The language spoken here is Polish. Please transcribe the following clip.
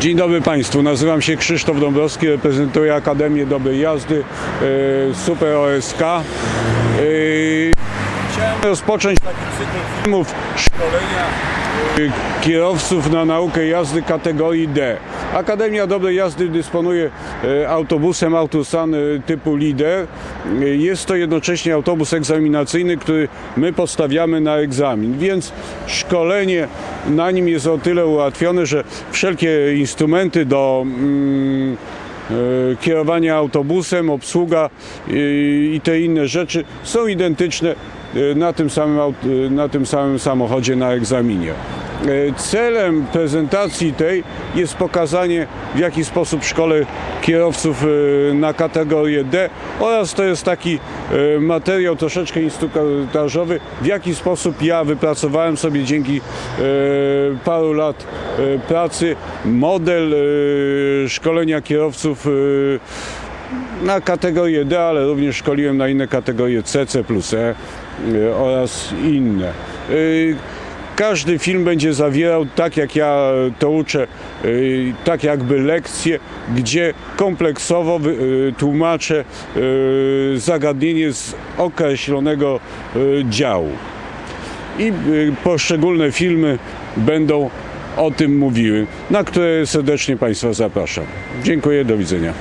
Dzień dobry Państwu, nazywam się Krzysztof Dąbrowski, reprezentuję Akademię Dobrej Jazdy e, Super OSK. E, Chciałem rozpocząć filmów szkolenia e, kierowców na naukę jazdy kategorii D. Akademia Dobrej Jazdy dysponuje autobusem Autosan typu Lider. Jest to jednocześnie autobus egzaminacyjny, który my podstawiamy na egzamin, więc szkolenie na nim jest o tyle ułatwione, że wszelkie instrumenty do mm, e, kierowania autobusem, obsługa i te inne rzeczy są identyczne na tym samym, e, na tym samym samochodzie na egzaminie. E, Celem prezentacji tej jest pokazanie w jaki sposób szkole kierowców e, na kategorię D oraz to jest taki e, materiał troszeczkę instruktażowy, w jaki sposób ja wypracowałem sobie dzięki e, paru lat e, pracy model e, szkolenia kierowców e, na kategorię D, ale również szkoliłem na inne kategorie C, C plus E e, oraz inne. E, Każdy film będzie zawierał, tak jak ja to uczę, e, tak jakby lekcje, gdzie kompleksowo tłumaczę zagadnienie z określonego działu. I poszczególne filmy będą o tym mówiły, na które serdecznie Państwa zapraszam. Dziękuję, do widzenia.